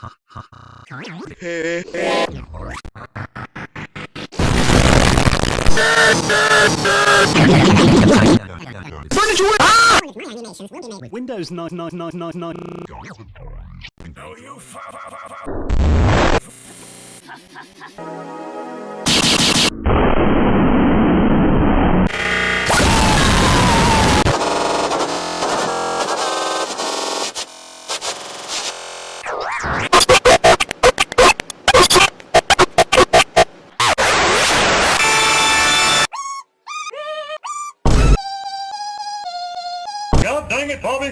ha ha ha. Furniture! Ah! Windows 9 9 9 9 9 Oh, you fa fa fa fa God dang it, Bobby!